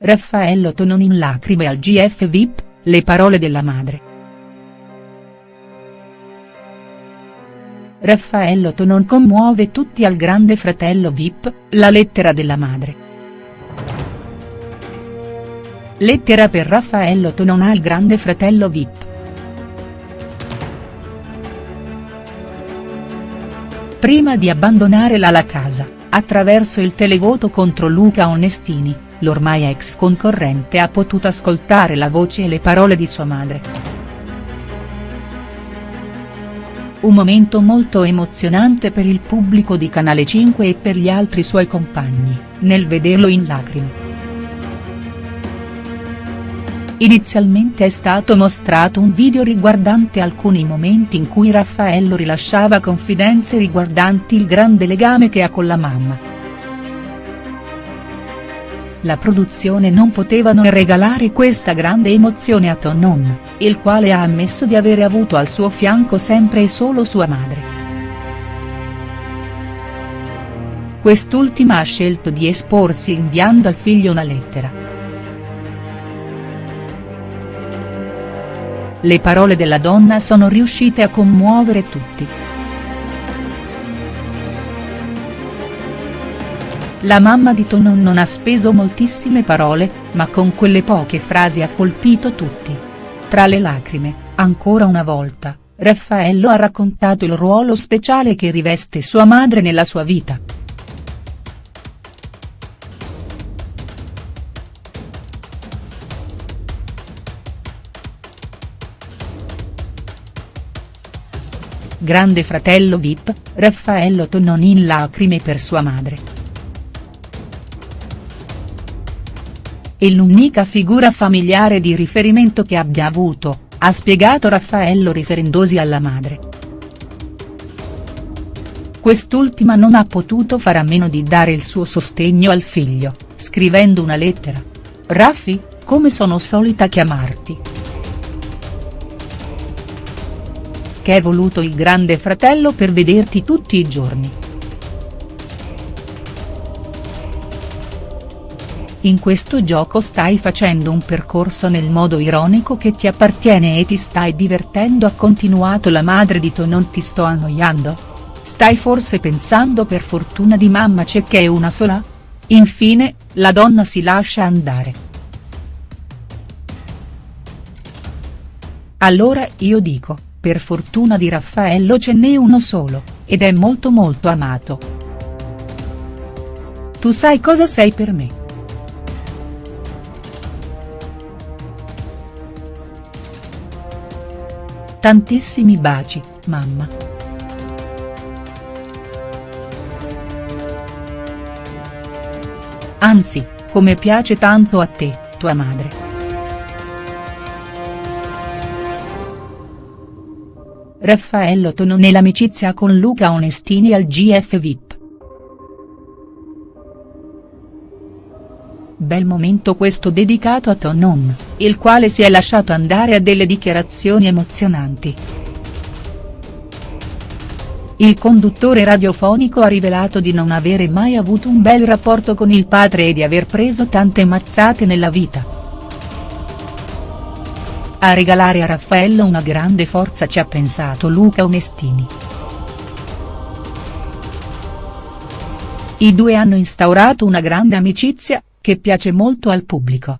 Raffaello Tonon in lacrime al GF VIP, le parole della madre. Raffaello Tonon commuove tutti al grande fratello Vip, la lettera della madre. Lettera per Raffaello Tonon al grande fratello Vip. Prima di abbandonare la La Casa, attraverso il televoto contro Luca Onestini, l'ormai ex concorrente ha potuto ascoltare la voce e le parole di sua madre. Un momento molto emozionante per il pubblico di Canale 5 e per gli altri suoi compagni, nel vederlo in lacrime. Inizialmente è stato mostrato un video riguardante alcuni momenti in cui Raffaello rilasciava confidenze riguardanti il grande legame che ha con la mamma la produzione non poteva non regalare questa grande emozione a Tonon, il quale ha ammesso di avere avuto al suo fianco sempre e solo sua madre. Quest'ultima ha scelto di esporsi inviando al figlio una lettera. Le parole della donna sono riuscite a commuovere tutti. La mamma di Tonon non ha speso moltissime parole, ma con quelle poche frasi ha colpito tutti. Tra le lacrime, ancora una volta, Raffaello ha raccontato il ruolo speciale che riveste sua madre nella sua vita. Grande fratello Vip, Raffaello Tonon in lacrime per sua madre. È l'unica figura familiare di riferimento che abbia avuto, ha spiegato Raffaello riferendosi alla madre. Quest'ultima non ha potuto fare a meno di dare il suo sostegno al figlio, scrivendo una lettera. Raffi, come sono solita chiamarti. Che è voluto il grande fratello per vederti tutti i giorni. In questo gioco stai facendo un percorso nel modo ironico che ti appartiene e ti stai divertendo ha continuato la madre di To non ti sto annoiando? Stai forse pensando per fortuna di mamma c'è che è una sola? Infine, la donna si lascia andare. Allora io dico, per fortuna di Raffaello ce n'è uno solo, ed è molto molto amato. Tu sai cosa sei per me. Tantissimi baci, mamma. Anzi, come piace tanto a te, tua madre. Raffaello Tono nell'amicizia con Luca Onestini al GF VIP. Bel momento questo dedicato a Tonon, il quale si è lasciato andare a delle dichiarazioni emozionanti. Il conduttore radiofonico ha rivelato di non avere mai avuto un bel rapporto con il padre e di aver preso tante mazzate nella vita. A regalare a Raffaello una grande forza ci ha pensato Luca Onestini. I due hanno instaurato una grande amicizia, che piace molto al pubblico.